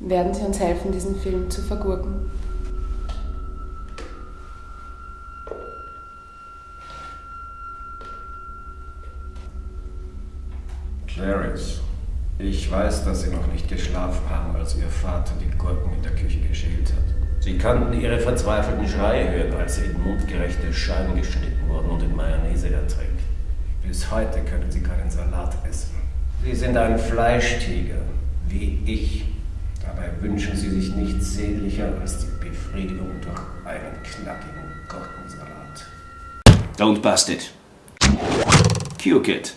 Werden Sie uns helfen, diesen Film zu vergurken? Clarice, ich weiß, dass Sie noch nicht geschlafen haben, als Ihr Vater die Gurken in der Küche geschält hat. Sie kannten Ihre verzweifelten Schreie hören, als sie in mundgerechte Scheiben geschnitten wurden und in Mayonnaise ertränkt. Bis heute können Sie keinen Salat essen. Sie sind ein Fleischtiger, wie ich. Dabei wünschen Sie sich nichts sehnlicher als die Befriedigung durch einen knackigen Gurkensalat. Don't bust it. Cue Kid.